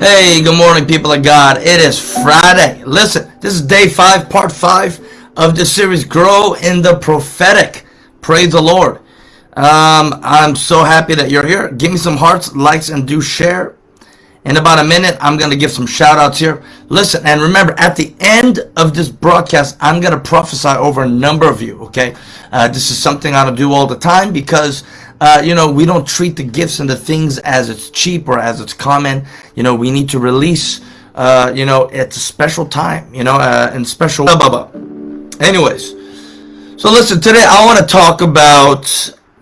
Hey, good morning, people of God. It is Friday. Listen, this is day five, part five of the series Grow in the Prophetic. Praise the Lord. Um, I'm so happy that you're here. Give me some hearts, likes, and do share. In about a minute, I'm going to give some shout outs here. Listen, and remember, at the end of this broadcast, I'm going to prophesy over a number of you, okay? Uh, this is something I do all the time because uh, you know, we don't treat the gifts and the things as it's cheap or as it's common. You know, we need to release, uh, you know, at a special time, you know, uh, and special. Anyways, so listen, today I want to talk about,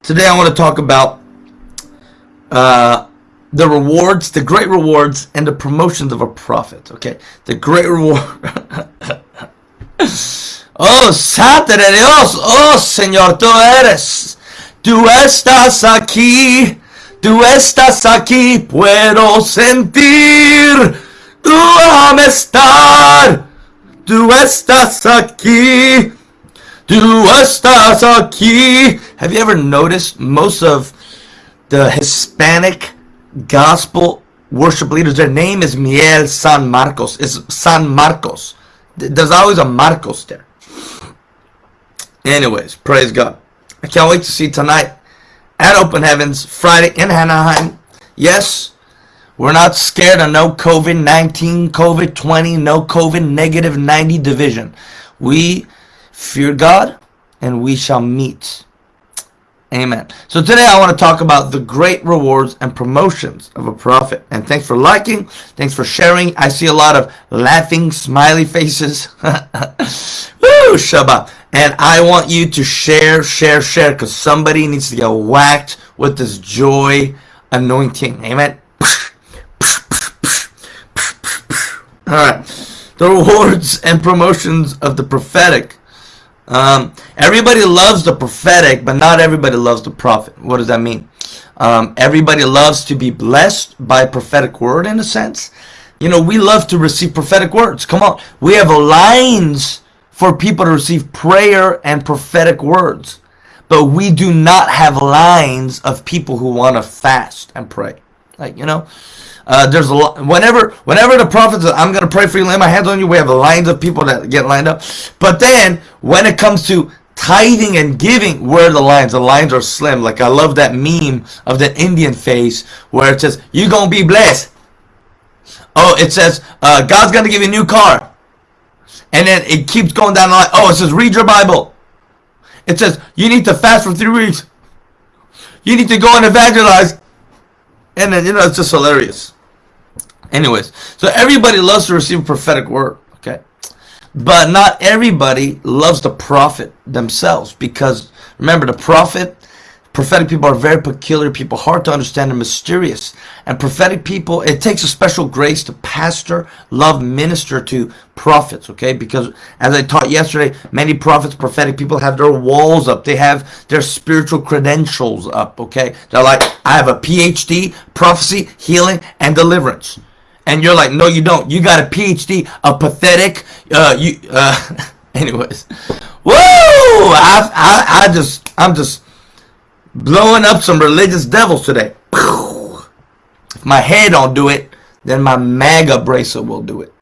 today I want to talk about uh, the rewards, the great rewards, and the promotions of a prophet. Okay, the great reward. oh, de Dios, oh Señor, tú eres. Tú estás aquí, tú estás aquí, puedo sentir tu amistad. Tú estás aquí, tú estás aquí. Have you ever noticed most of the Hispanic gospel worship leaders, their name is Miel San Marcos. It's San Marcos. There's always a Marcos there. Anyways, praise God. I can't wait to see tonight at Open Heavens, Friday in Anaheim. Yes, we're not scared of no COVID-19, COVID-20, no COVID negative 90 division. We fear God and we shall meet. Amen. So today I want to talk about the great rewards and promotions of a prophet. And thanks for liking. Thanks for sharing. I see a lot of laughing, smiley faces. Woo, Shabbat. And I want you to share, share, share, because somebody needs to get whacked with this joy anointing. Amen. All right. The rewards and promotions of the prophetic. Um, everybody loves the prophetic, but not everybody loves the prophet. What does that mean? Um, everybody loves to be blessed by prophetic word in a sense. You know, we love to receive prophetic words. Come on. We have lines for people to receive prayer and prophetic words. But we do not have lines of people who want to fast and pray. Like, you know, uh, there's a lot. Whenever, whenever the prophet says, I'm going to pray for you, lay my hands on you, we have lines of people that get lined up. But then, when it comes to tithing and giving, where the lines? The lines are slim. Like, I love that meme of the Indian face where it says, you're to be blessed. Oh, it says, uh, God's to give you a new car. And then it keeps going down the line. Oh, it says read your Bible. It says you need to fast for three weeks. You need to go and evangelize. And then, you know, it's just hilarious. Anyways, so everybody loves to receive a prophetic word, okay? But not everybody loves the prophet themselves because remember, the prophet Prophetic people are very peculiar people, hard to understand and mysterious. And prophetic people, it takes a special grace to pastor, love, minister to prophets, okay? Because as I taught yesterday, many prophets, prophetic people have their walls up. They have their spiritual credentials up, okay? They're like, I have a PhD, prophecy, healing, and deliverance. And you're like, no, you don't. You got a PhD, a pathetic, uh, you, uh, anyways. Woo! I, I, I just, I'm just, blowing up some religious devils today. If my head don't do it, then my MAGA bracelet will do it.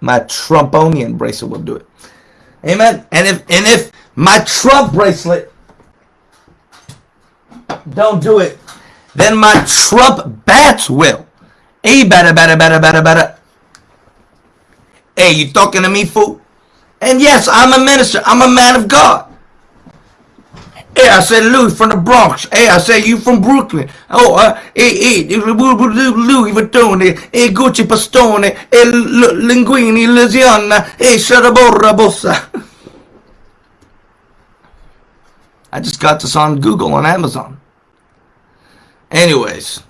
My Trumponian bracelet will do it. Amen. And if and if my Trump bracelet don't do it, then my Trump bats will. Hey, better, better, better, better, better. Hey, you talking to me, fool? And yes, I'm a minister. I'm a man of God. Hey, I said Louis from the Bronx. Hey, I said you from Brooklyn. Oh, uh, hey, hey, Louis Vuitton, hey, Gucci Pastone, hey, Linguini, Louisiana, hey, Sharaborra Bossa. I just got this on Google on Amazon. Anyways,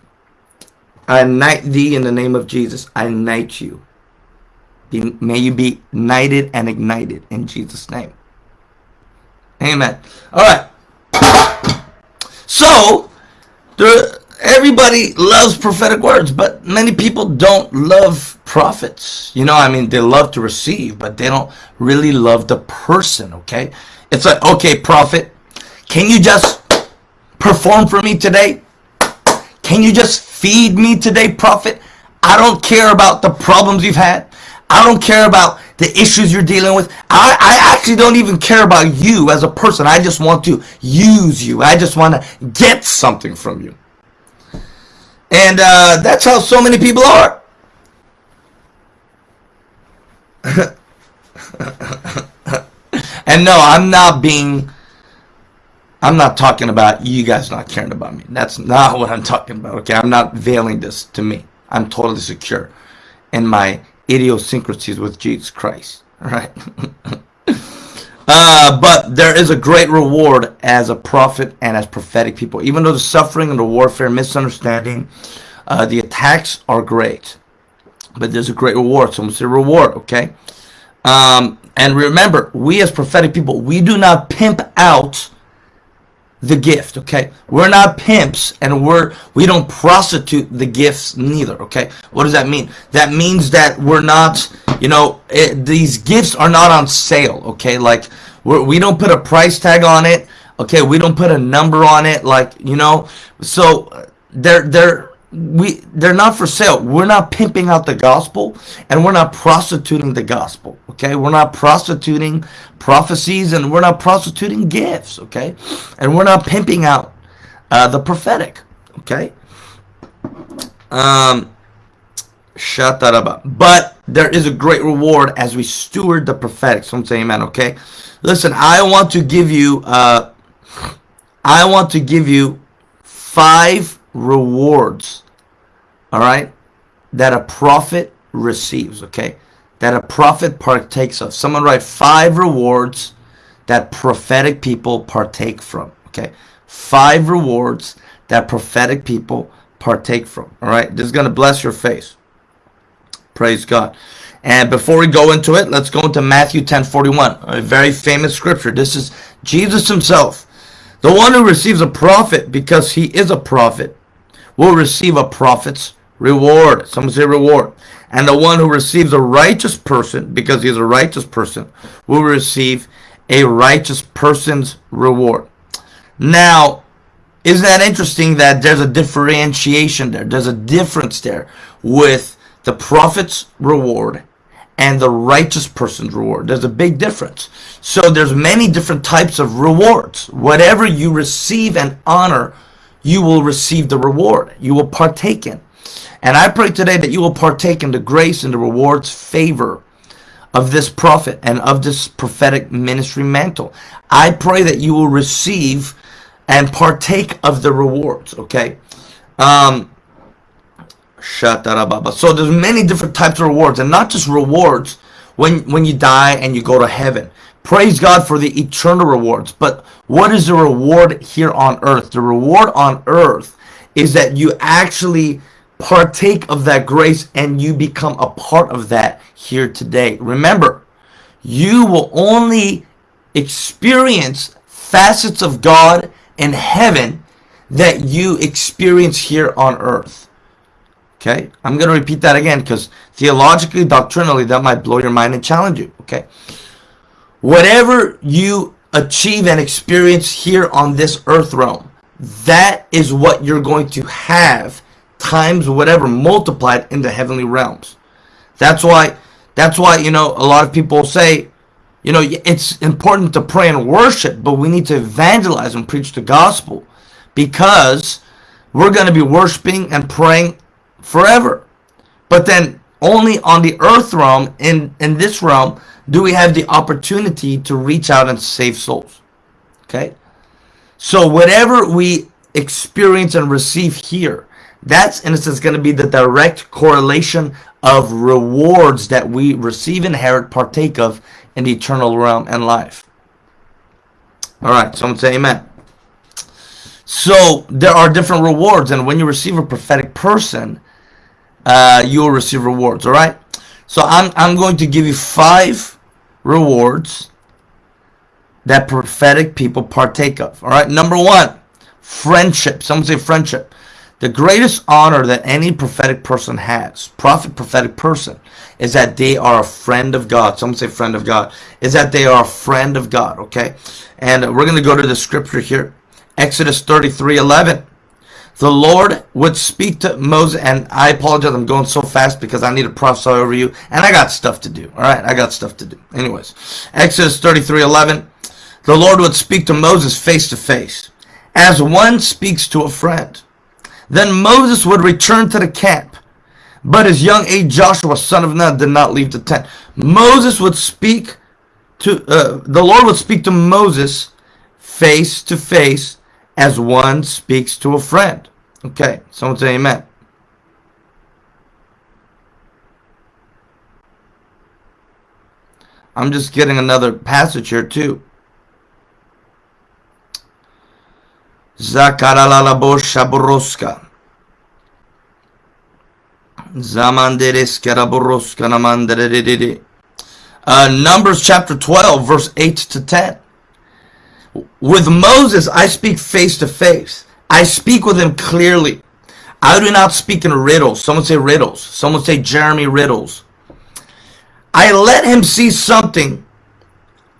I knight thee in the name of Jesus. I knight you. Be, may you be knighted and ignited in Jesus' name. Amen. All right. So, there, everybody loves prophetic words, but many people don't love prophets. You know, I mean, they love to receive, but they don't really love the person, okay? It's like, okay, prophet, can you just perform for me today? Can you just feed me today, prophet? I don't care about the problems you've had. I don't care about the issues you're dealing with. I, I actually don't even care about you as a person. I just want to use you. I just want to get something from you. And uh, that's how so many people are. and no, I'm not being I'm not talking about you guys not caring about me. That's not what I'm talking about. Okay, I'm not veiling this to me. I'm totally secure in my idiosyncrasies with Jesus Christ. All right. uh, but there is a great reward as a prophet and as prophetic people. Even though the suffering and the warfare, misunderstanding, uh, the attacks are great, but there's a great reward. Someone say reward. Okay. Um, and remember, we as prophetic people, we do not pimp out the gift okay? We're not pimps and we're we don't prostitute the gifts neither okay? What does that mean? That means that we're not you know it, these gifts are not on sale okay? Like we're, we don't put a price tag on it okay? We don't put a number on it like you know? So they're they're we they're not for sale. We're not pimping out the gospel and we're not prostituting the gospel okay? We're not prostituting prophecies and we're not prostituting gifts okay? And we're not pimping out uh, the prophetic okay? Um shut that up but there is a great reward as we steward the prophetic. So I'm saying amen okay? Listen i want to give you uh i want to give you five rewards all right, that a prophet receives, okay? That a prophet partakes of. Someone write five rewards that prophetic people partake from, okay? Five rewards that prophetic people partake from, all right? This is going to bless your face. Praise God. And before we go into it, let's go into Matthew 10 41, a very famous scripture. This is Jesus himself. The one who receives a prophet because he is a prophet will receive a prophet's reward. Some say reward. And the one who receives a righteous person, because he is a righteous person, will receive a righteous person's reward. Now, isn't that interesting that there's a differentiation there? There's a difference there with the prophet's reward and the righteous person's reward. There's a big difference. So there's many different types of rewards. Whatever you receive and honor, you will receive the reward. You will partake in. And I pray today that you will partake in the grace and the rewards favor of this prophet and of this prophetic ministry mantle. I pray that you will receive and partake of the rewards, okay? Um, so there's many different types of rewards and not just rewards when, when you die and you go to heaven. Praise God for the eternal rewards. But what is the reward here on earth? The reward on earth is that you actually partake of that grace and you become a part of that here today. Remember, you will only experience facets of God in heaven that you experience here on earth. Okay? I'm going to repeat that again because theologically, doctrinally, that might blow your mind and challenge you. Okay? Whatever you achieve and experience here on this earth realm, that is what you're going to have times whatever multiplied in the heavenly realms. That's why that's why you know a lot of people say you know it's important to pray and worship, but we need to evangelize and preach the gospel because we're going to be worshiping and praying forever. But then only on the earth realm in in this realm do we have the opportunity to reach out and save souls. Okay? So whatever we experience and receive here that's in a sense going to be the direct correlation of rewards that we receive, inherit, partake of in the eternal realm and life. All right, someone say amen. So there are different rewards, and when you receive a prophetic person, uh, you will receive rewards. All right. So I'm I'm going to give you five rewards that prophetic people partake of. All right. Number one, friendship. Someone say friendship. The greatest honor that any prophetic person has, prophet, prophetic person, is that they are a friend of God. Someone say friend of God. Is that they are a friend of God, okay? And we're going to go to the scripture here. Exodus 33, 11. the Lord would speak to Moses, and I apologize, I'm going so fast because I need to prophesy over you, and I got stuff to do. All right, I got stuff to do. Anyways, Exodus 33 11. The Lord would speak to Moses face to face, as one speaks to a friend. Then Moses would return to the camp, but his young age Joshua, son of Nun, did not leave the tent. Moses would speak to, uh, the Lord would speak to Moses face to face as one speaks to a friend. Okay, someone say amen. I'm just getting another passage here too. Zakaralala Shaburoska. Uh, Numbers chapter 12, verse 8 to 10. With Moses, I speak face to face. I speak with him clearly. I do not speak in riddles. Someone say riddles. Someone say Jeremy riddles. I let him see something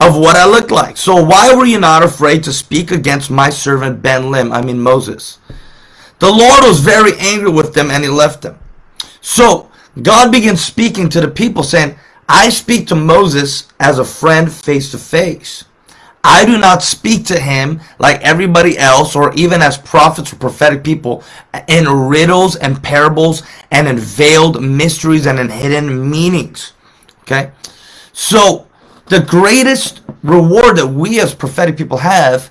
of what I look like. So why were you not afraid to speak against my servant Ben Lim? I mean Moses. The Lord was very angry with them and he left them. So God began speaking to the people saying, I speak to Moses as a friend face to face. I do not speak to him like everybody else or even as prophets or prophetic people in riddles and parables and in veiled mysteries and in hidden meanings. Okay? So, the greatest reward that we as prophetic people have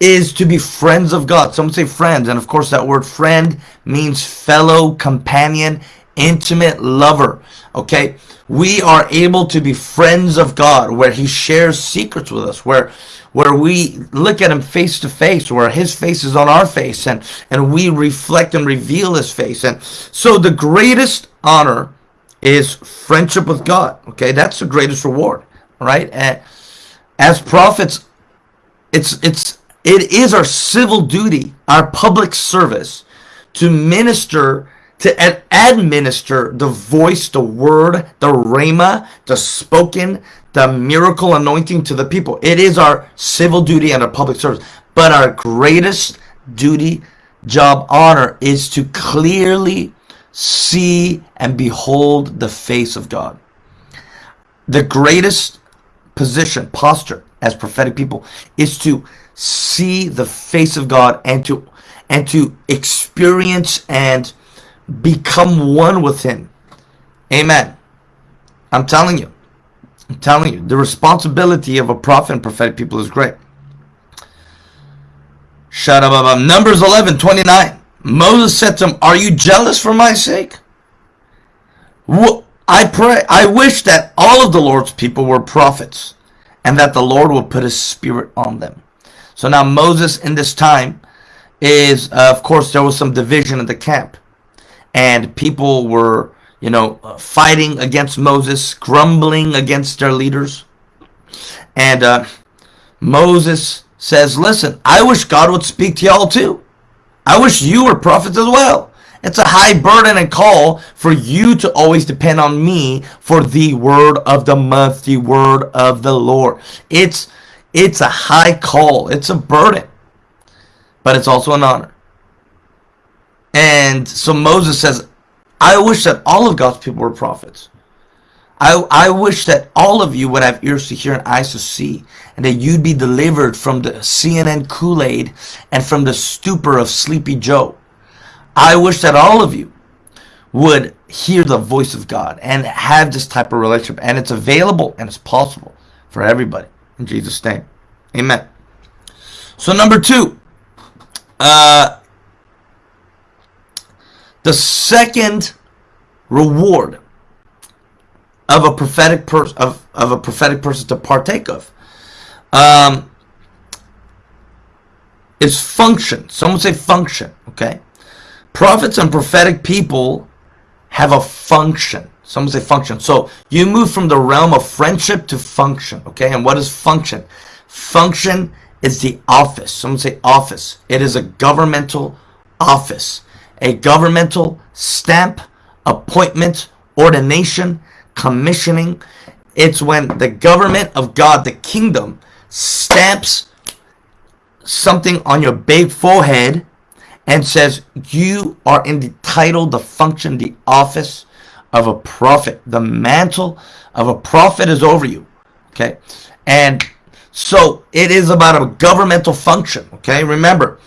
is to be friends of God. Some say friends, and of course that word friend means fellow, companion, intimate lover. Okay? We are able to be friends of God where he shares secrets with us, where where we look at him face to face, where his face is on our face and and we reflect and reveal his face. And so the greatest honor is friendship with God. Okay? That's the greatest reward, right? As prophets it's it's it is our civil duty, our public service to minister to administer the voice, the word, the rhema, the spoken, the miracle anointing to the people. It is our civil duty and our public service. But our greatest duty, job, honor is to clearly see and behold the face of God. The greatest position, posture as prophetic people is to see the face of God and to and to experience and become one with him. Amen. I'm telling you. I'm telling you. The responsibility of a prophet and prophetic people is great. Shadababa. Numbers 11, 29. Moses said to him, Are you jealous for my sake? I pray, I wish that all of the Lord's people were prophets and that the Lord would put his spirit on them. So now Moses in this time is, uh, of course, there was some division in the camp and people were, you know, uh, fighting against Moses, grumbling against their leaders. And uh, Moses says, Listen, I wish God would speak to y'all too. I wish you were prophets as well. It's a high burden and call for you to always depend on me for the word of the month, the word of the Lord. It's it's a high call. It's a burden. But it's also an honor. And so Moses says, I wish that all of God's people were prophets. I, I wish that all of you would have ears to hear and eyes to see, and that you'd be delivered from the CNN Kool-Aid and from the stupor of Sleepy Joe. I wish that all of you would hear the voice of God and have this type of relationship. And it's available and it's possible for everybody. In Jesus' name. Amen. So number two, uh, the second reward of a prophetic person of, of a prophetic person to partake of um, is function. Someone say function, okay? Prophets and prophetic people have a function. Someone say function. So you move from the realm of friendship to function, okay? And what is function? Function is the office. Someone say office. It is a governmental office a governmental stamp, appointment, ordination, commissioning. It's when the government of God, the kingdom, stamps something on your big forehead and says, You are in the title, the function, the office of a prophet. The mantle of a prophet is over you. Okay? And so it is about a governmental function. Okay? Remember,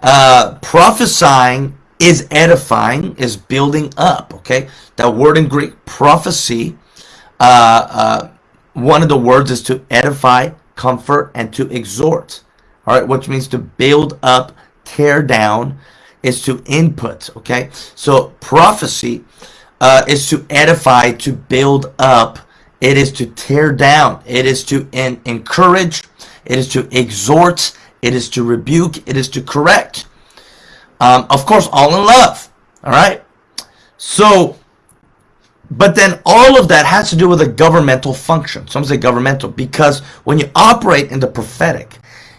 uh, prophesying is edifying, is building up. Okay? That word in Greek, prophecy, uh, uh, one of the words is to edify, comfort, and to exhort. All right, which means to build up, tear down, is to input. Okay, so prophecy uh, is to edify, to build up. It is to tear down. It is to encourage. It is to exhort. It is to rebuke. It is to correct. Um, of course, all in love. All right. So, but then all of that has to do with a governmental function. Some say governmental because when you operate in the prophetic,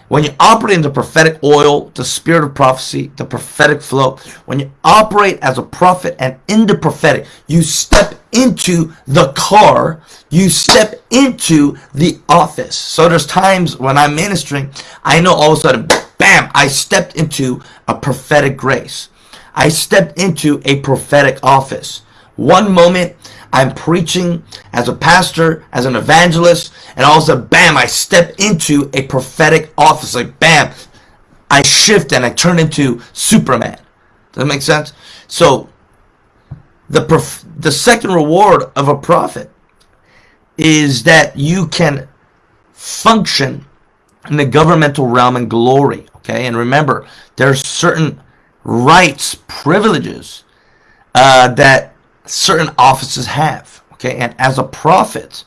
when you operate in the prophetic oil, the spirit of prophecy, the prophetic flow, when you operate as a prophet and in the prophetic, you step into the car, you step into the office. So there's times when I'm ministering, I know all of a sudden, bam, I stepped into a prophetic grace. I stepped into a prophetic office. One moment I'm preaching as a pastor, as an evangelist, and all of a sudden, bam, I step into a prophetic office. Like, bam, I shift and I turn into Superman. Does that make sense? So, the the second reward of a prophet is that you can function in the governmental realm and glory. Okay, and remember, there are certain rights, privileges uh, that certain offices have. Okay, and as a prophet,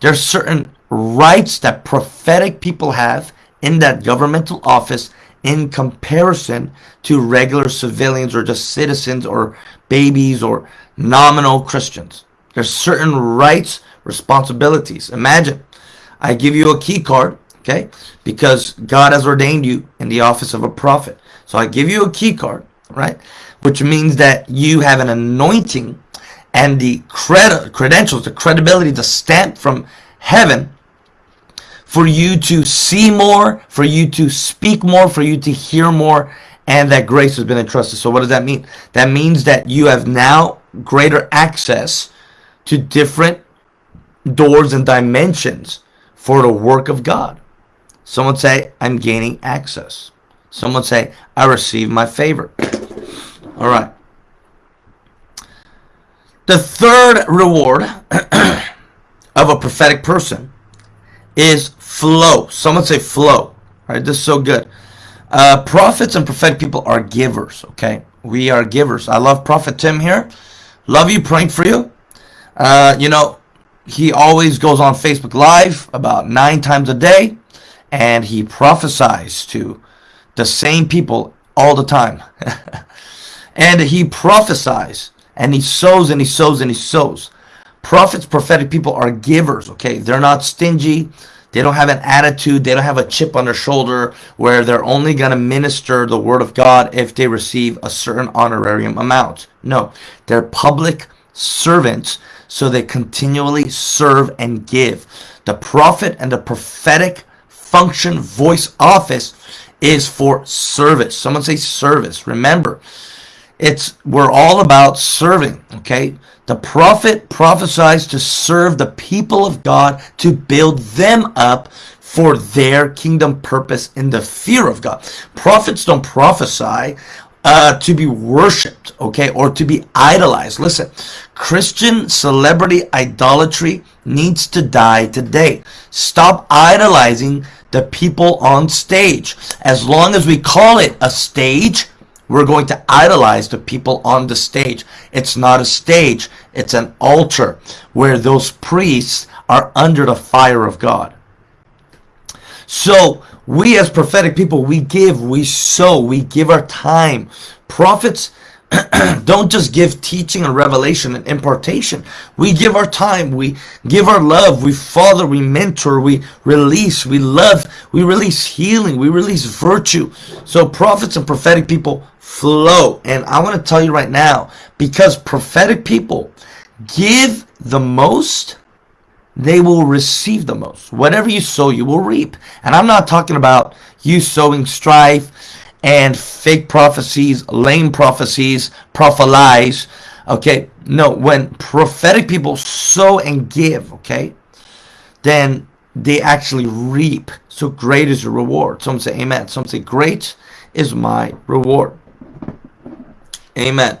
there's certain rights that prophetic people have in that governmental office in comparison to regular civilians or just citizens or babies or nominal Christians. There's certain rights, responsibilities. Imagine I give you a key card, okay, because God has ordained you in the office of a prophet. So I give you a key card, right, which means that you have an anointing and the cred- credentials, the credibility, the stamp from heaven for you to see more, for you to speak more, for you to hear more, and that grace has been entrusted. So, what does that mean? That means that you have now greater access to different doors and dimensions for the work of God. Someone say, I'm gaining access. Someone say, I receive my favor. All right. The third reward of a prophetic person is flow. Someone say flow. Right, this is so good. Uh, prophets and prophetic people are givers. Okay, we are givers. I love Prophet Tim here. Love you, praying for you. Uh, you know, he always goes on Facebook Live about nine times a day, and he prophesies to the same people all the time. and he prophesies and he sows and he sows and he sows. Prophets, prophetic people are givers, okay? They're not stingy. They don't have an attitude. They don't have a chip on their shoulder where they're only going to minister the word of God if they receive a certain honorarium amount. No, they're public servants, so they continually serve and give. The prophet and the prophetic function, voice, office is for service. Someone say service. Remember, it's we're all about serving, okay? The prophet prophesies to serve the people of God to build them up for their kingdom purpose in the fear of God. Prophets don't prophesy uh, to be worshipped, okay, or to be idolized. Listen, Christian celebrity idolatry needs to die today. Stop idolizing the people on stage. As long as we call it a stage, we're going to idolize the people on the stage. It's not a stage, it's an altar where those priests are under the fire of God. So, we as prophetic people, we give, we sow, we give our time. Prophets don't just give teaching and revelation and impartation. We give our time, we give our love, we father, we mentor, we release, we love, we release healing, we release virtue. So prophets and prophetic people flow. And I want to tell you right now, because prophetic people give the most, they will receive the most. Whatever you sow, you will reap. And I'm not talking about you sowing strife and fake prophecies, lame prophecies, prophelize. Okay, no, when prophetic people sow and give, okay, then they actually reap. So great is the reward. Some say amen. Some say great is my reward. Amen.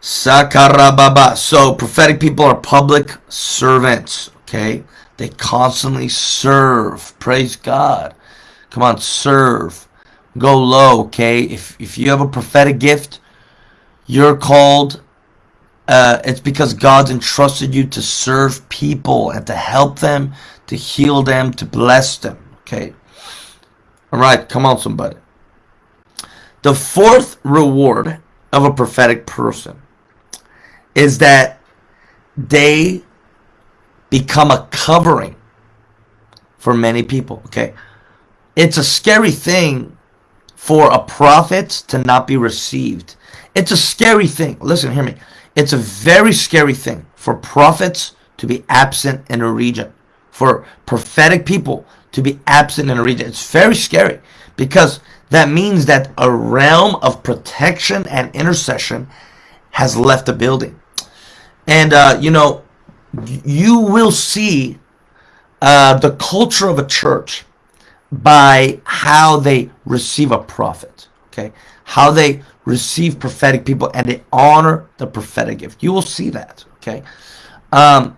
Sakarababa. So prophetic people are public servants. Okay. They constantly serve. Praise God. Come on, serve. Go low, okay? If if you have a prophetic gift, you're called uh, it's because God's entrusted you to serve people and to help them, to heal them, to bless them. Okay. All right, come on, somebody. The fourth reward of a prophetic person is that they become a covering for many people. Okay. It's a scary thing for a prophet to not be received. It's a scary thing. Listen, hear me. It's a very scary thing for prophets to be absent in a region, for prophetic people to be absent in a region. It's very scary because that means that a realm of protection and intercession has left the building. And, uh, you know, you will see uh, the culture of a church by how they receive a prophet, okay? How they receive prophetic people and they honor the prophetic gift. You will see that. Okay. Um,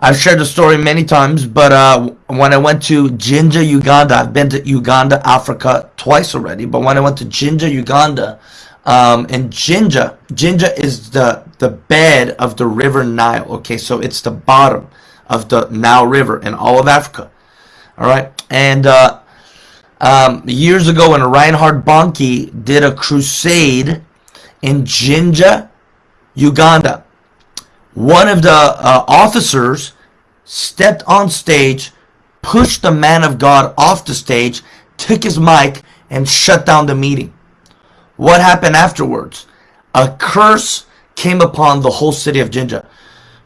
I've shared the story many times, but uh, when I went to Jinja, Uganda, I've been to Uganda, Africa twice already. But when I went to Jinja, Uganda, um, and Jinja, Jinja is the the bed of the River Nile. Okay, so it's the bottom of the Nile River in all of Africa. All right, and uh, um, years ago when Reinhard Bonnke did a crusade in Jinja, Uganda. One of the uh, officers stepped on stage, pushed the man of God off the stage, took his mic, and shut down the meeting. What happened afterwards? A curse came upon the whole city of Jinja.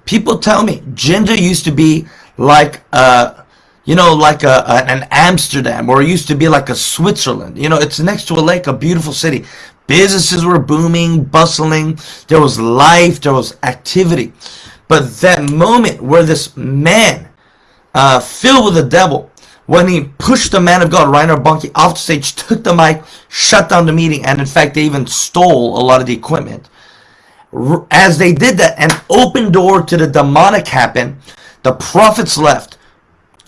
People tell me Jinja used to be like a you know, like a, an Amsterdam, or it used to be like a Switzerland. You know, it's next to a lake, a beautiful city. Businesses were booming, bustling. There was life, there was activity. But that moment where this man, uh, filled with the devil, when he pushed the man of God, Reinhard Bonnke, off the stage, took the mic, shut down the meeting, and in fact, they even stole a lot of the equipment. As they did that, an open door to the demonic happened. The prophets left.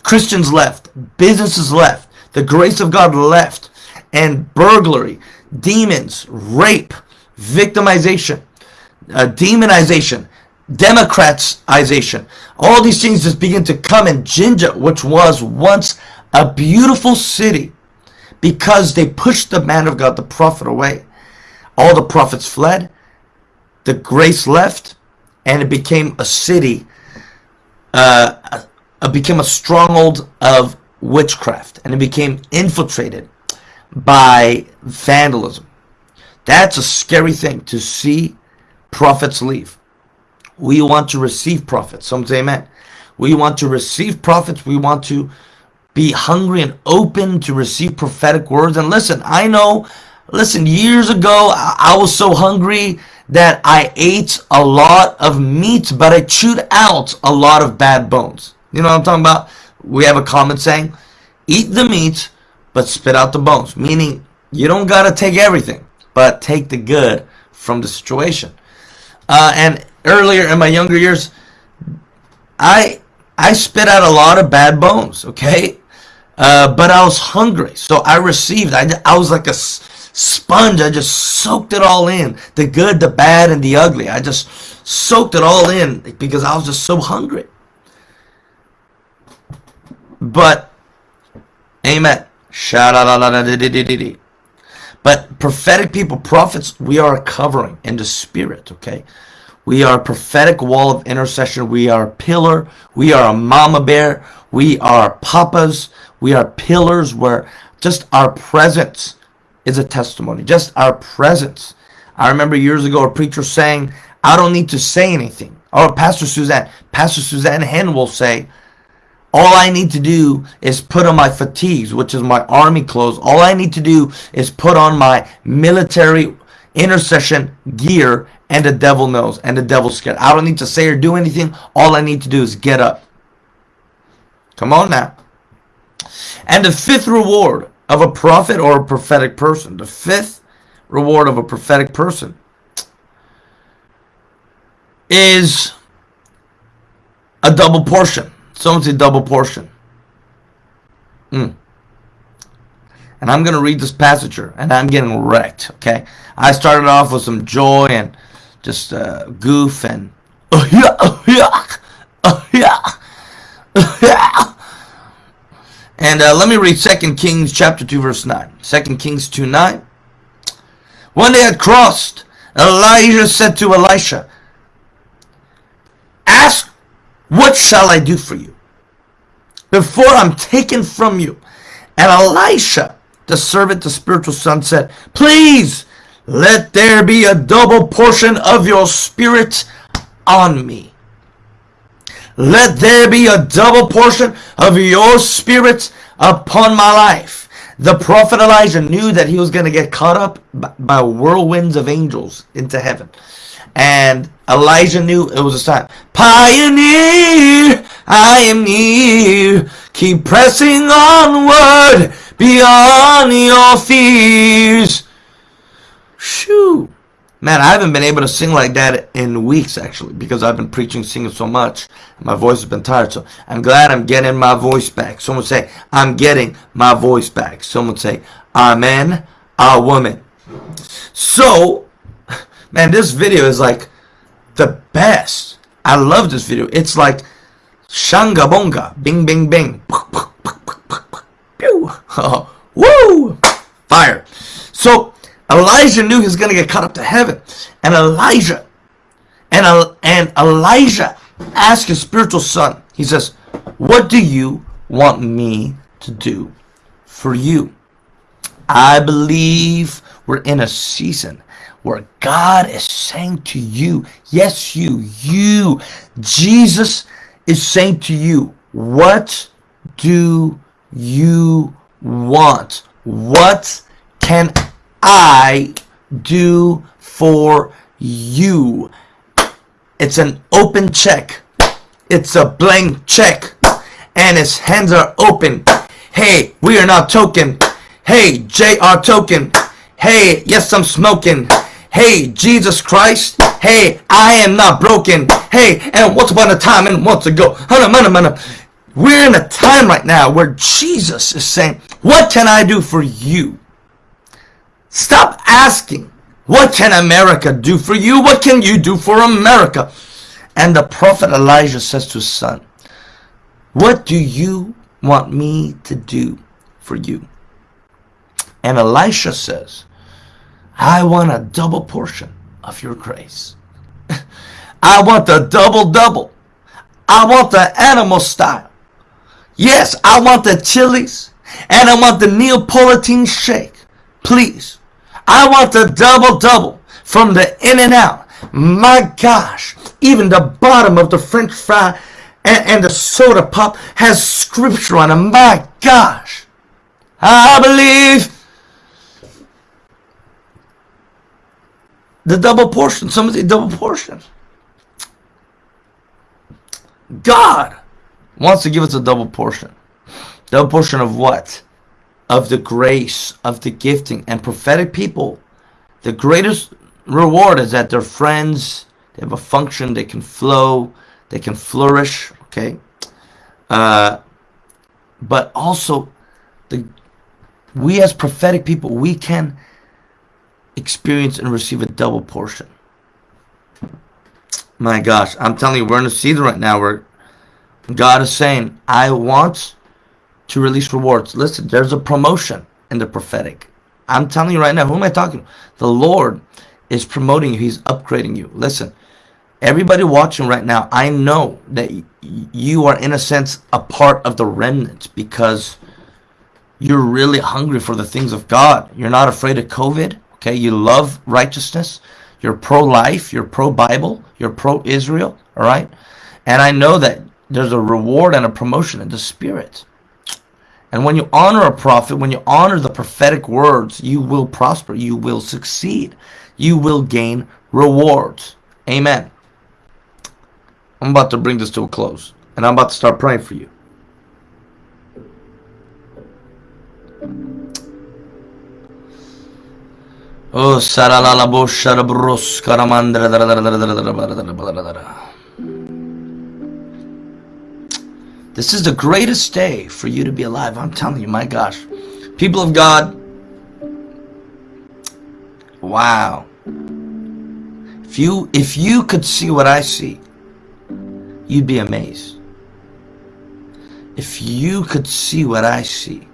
Christians left, businesses left, the grace of God left, and burglary, demons, rape, victimization, uh, demonization, democratization. All these things just begin to come in Jinja, which was once a beautiful city, because they pushed the man of God, the prophet, away. All the prophets fled, the grace left, and it became a city, uh, uh, became a stronghold of witchcraft and it became infiltrated by vandalism. That's a scary thing to see prophets leave. We want to receive prophets. Some say amen. We want to receive prophets. We want to be hungry and open to receive prophetic words. And listen, I know, listen, years ago, I was so hungry that I ate a lot of meat, but I chewed out a lot of bad bones. You know what I'm talking about? We have a common saying, eat the meat, but spit out the bones. Meaning, you don't got to take everything, but take the good from the situation. Uh, and earlier in my younger years, I I spit out a lot of bad bones, okay? Uh, but I was hungry, so I received. I, I was like a sponge. I just soaked it all in. The good, the bad, and the ugly. I just soaked it all in because I was just so hungry. But, amen. But prophetic people, prophets, we are a covering in the spirit, okay? We are a prophetic wall of intercession. We are a pillar. We are a mama bear. We are papas. We are pillars where just our presence is a testimony. Just our presence. I remember years ago a preacher saying, I don't need to say anything. Or Pastor Suzanne, Pastor Suzanne Hen will say, all I need to do is put on my fatigues, which is my army clothes. All I need to do is put on my military intercession gear and the devil knows and the devil's scared. I don't need to say or do anything. All I need to do is get up. Come on now. And the fifth reward of a prophet or a prophetic person, the fifth reward of a prophetic person is a double portion. Someone say double portion. Mm. And I'm going to read this passage here, and I'm getting wrecked, okay? I started off with some joy and just uh, goof and oh yeah, oh yeah, oh yeah, oh yeah. And uh, let me read 2 Kings chapter 2 verse 9. 2 Kings 2 9. When they had crossed, Elijah said to Elisha, what shall I do for you? Before I'm taken from you. And Elisha, the servant, the spiritual son, said, Please let there be a double portion of your spirit on me. Let there be a double portion of your spirit upon my life. The prophet Elijah knew that he was going to get caught up by whirlwinds of angels into heaven. And Elijah knew it was a sign. Pioneer, I am near. Keep pressing onward beyond your fears. Shoo. Man, I haven't been able to sing like that in weeks, actually, because I've been preaching, singing so much. My voice has been tired, so I'm glad I'm getting my voice back. Someone say, I'm getting my voice back. Someone say, Amen, a woman. So, Man, this video is like the best. I love this video. It's like Shanga Bonga. Bing, bing, bing. Pew. Woo! Fire. So Elijah knew he was going to get caught up to heaven. And Elijah, and, and Elijah asked his spiritual son, he says, What do you want me to do for you? I believe we're in a season where God is saying to you, yes, you, you, Jesus is saying to you, what do you want? What can I do for you? It's an open check. It's a blank check. And his hands are open. Hey, we are not token. Hey, JR token. Hey, yes, I'm smoking. Hey, Jesus Christ. Hey, I am not broken. Hey, and once upon a time and once ago. We're in a time right now where Jesus is saying, what can I do for you? Stop asking, what can America do for you? What can you do for America? And the prophet Elijah says to his son, what do you want me to do for you? And Elisha says, I want a double portion of your grace. I want the double double. I want the animal style. Yes, I want the chilies and I want the Neapolitan shake. Please. I want the double double from the In-N-Out. My gosh, even the bottom of the french fry and, and the soda pop has scripture on it. My gosh. I believe The double portion. Somebody double portion. God wants to give us a double portion. Double portion of what? Of the grace, of the gifting. And prophetic people, the greatest reward is that they're friends, they have a function, they can flow, they can flourish, okay? Uh, but also, the we as prophetic people, we can experience and receive a double portion. My gosh, I'm telling you, we're in a season right now where God is saying, I want to release rewards. Listen, there's a promotion in the prophetic. I'm telling you right now, who am I talking to? The Lord is promoting you. He's upgrading you. Listen, everybody watching right now, I know that you are in a sense a part of the remnant because you're really hungry for the things of God. You're not afraid of COVID. Okay, you love righteousness. You're pro-life. You're pro-Bible. You're pro-Israel. All right, and I know that there's a reward and a promotion in the spirit. And when you honor a prophet, when you honor the prophetic words, you will prosper. You will succeed. You will gain rewards. Amen. I'm about to bring this to a close. And I'm about to start praying for you. Oh, saralala sharabrus karamandra. This is the greatest day for you to be alive. I'm telling you, my gosh. People of God, wow. If you if you could see what I see, you'd be amazed. If you could see what I see,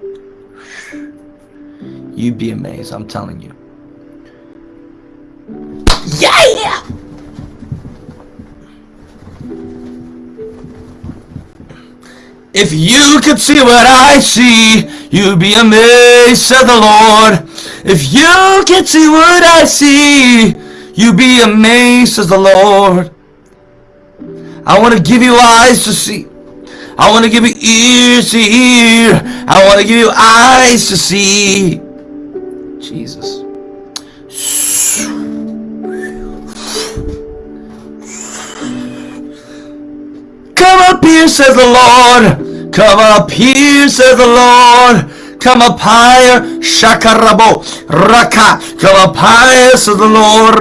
you'd be amazed. I'm telling you. Yeah! If you could see what I see, you'd be amazed, said the Lord. If you could see what I see, you'd be amazed, says the Lord. I want to give you eyes to see. I want to give you ears to hear. I want to give you eyes to see. Jesus. Come up here, says the Lord. Come up here, says the Lord. Come up higher, shakarabo, raka. Come up higher, says the Lord.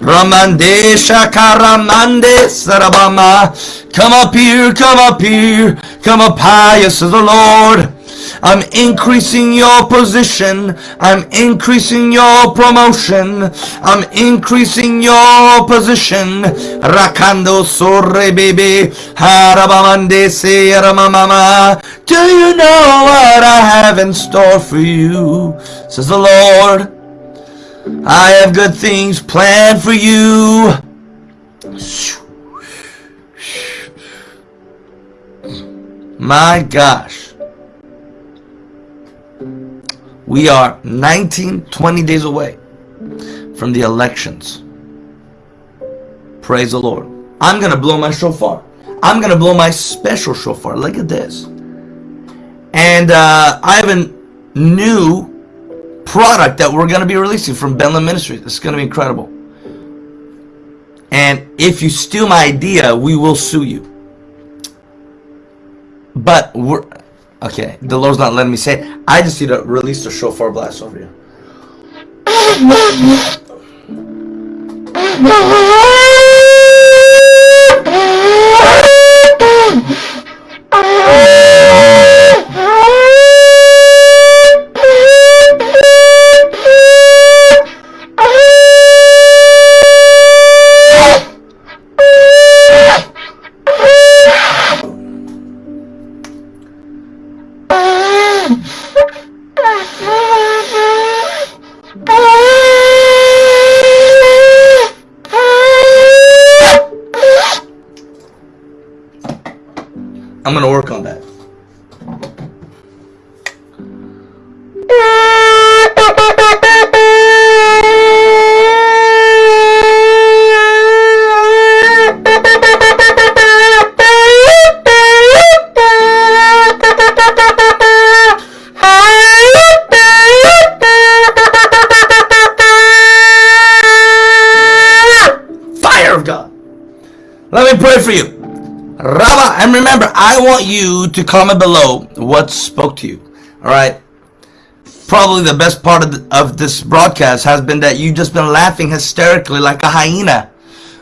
Ramande shakaramande sarabama. Come up here, come up here. Come up higher, says the Lord. I'm increasing your position. I'm increasing your promotion. I'm increasing your position. Rakando sorre baby. Harabamande se ramamama. Do you know what I have in store for you? Says the Lord. I have good things planned for you. My gosh. We are 19, 20 days away from the elections. Praise the Lord. I'm going to blow my shofar. I'm going to blow my special shofar. Look at this. And uh, I have a new product that we're going to be releasing from Benland Ministries. It's going to be incredible. And if you steal my idea, we will sue you. But we're Okay, the Lord's not letting me say it. I just need to release the shofar blast over you. want you to comment below what spoke to you. All right. Probably the best part of, the, of this broadcast has been that you've just been laughing hysterically like a hyena.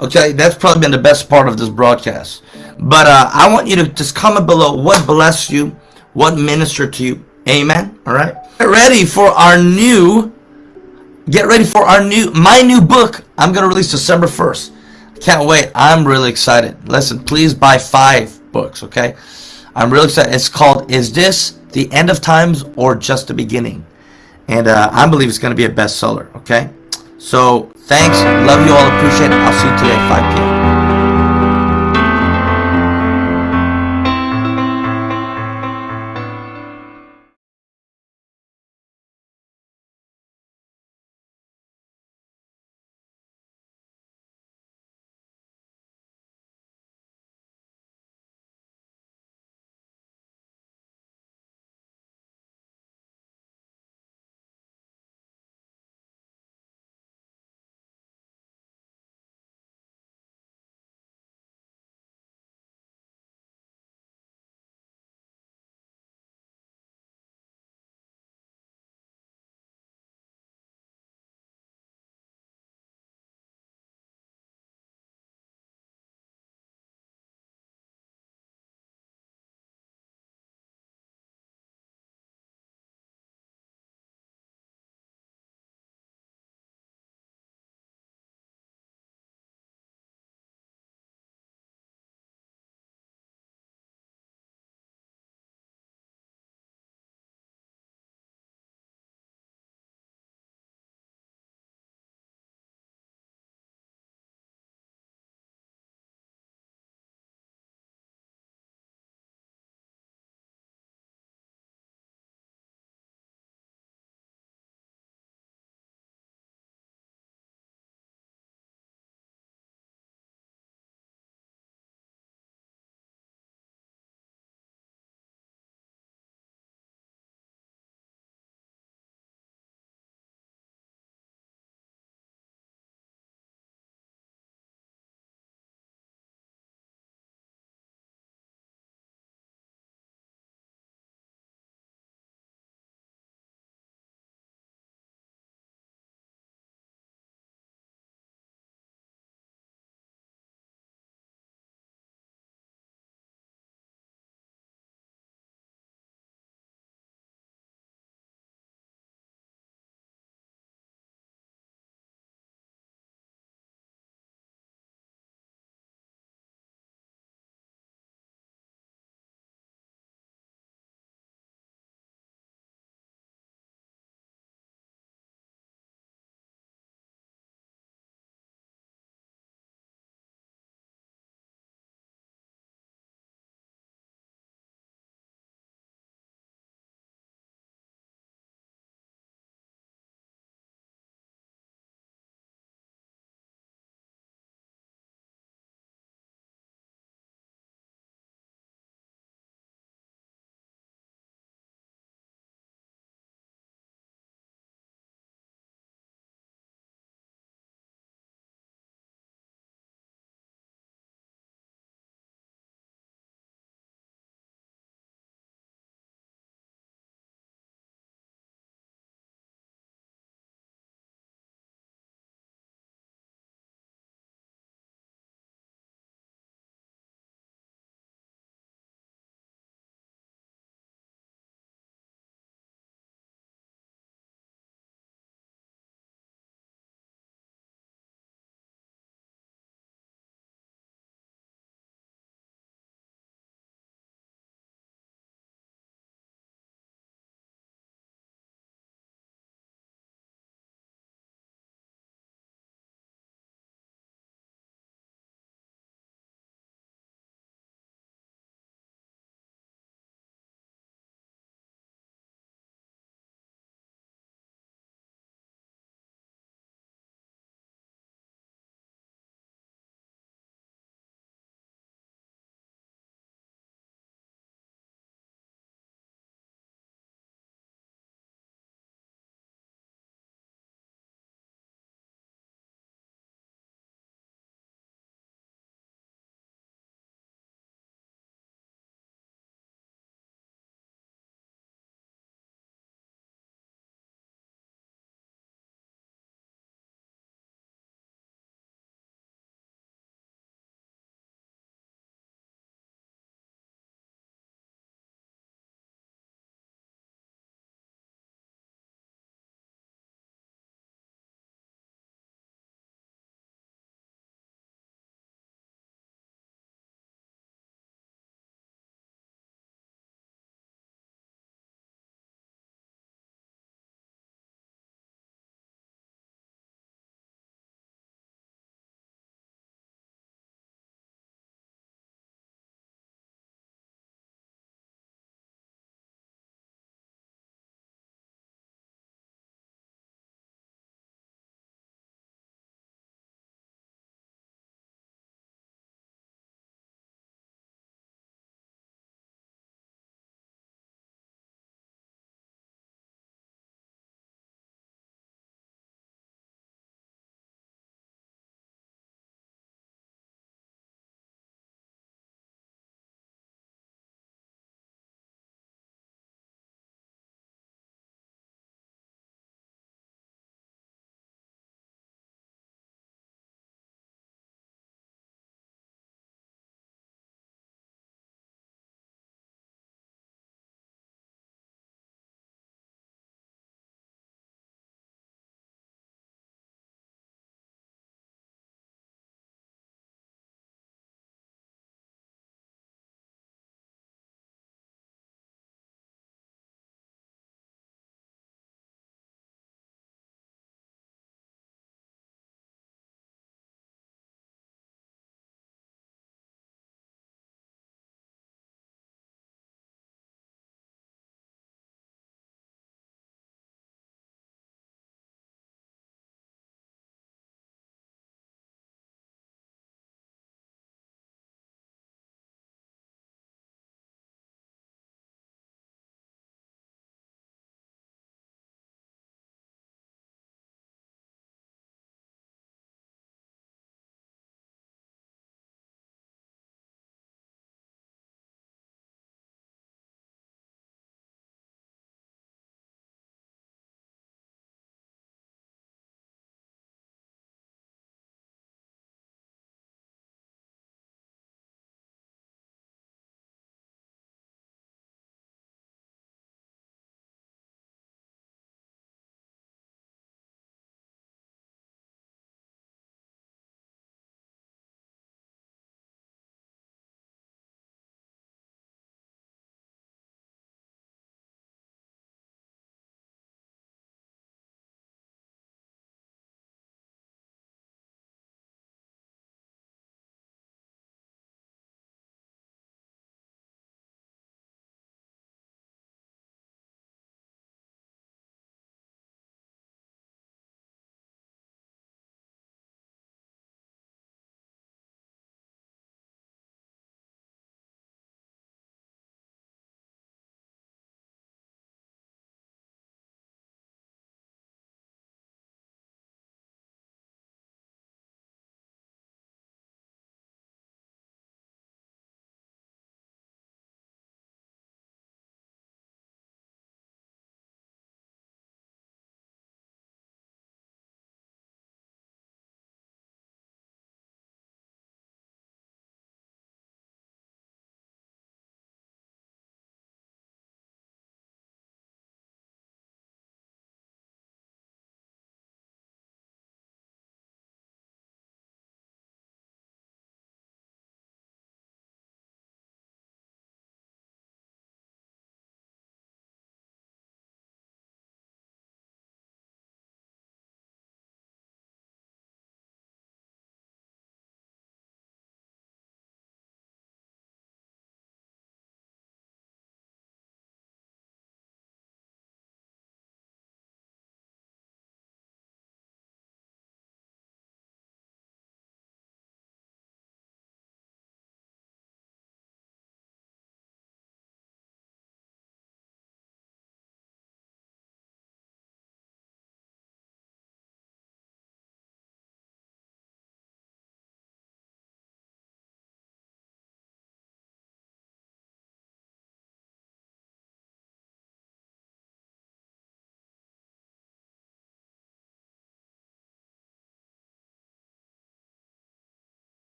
Okay, that's probably been the best part of this broadcast. But uh, I want you to just comment below what blessed you, what ministered to you. Amen. All right. Get ready for our new. Get ready for our new my new book. I'm gonna release December 1st. Can't wait. I'm really excited. Listen, please buy five books, okay? I'm really excited. It's called Is This the End of Times or Just the Beginning? And uh, I believe it's going to be a bestseller, okay? So, thanks. Love you all. Appreciate it. I'll see you today at 5 p.m.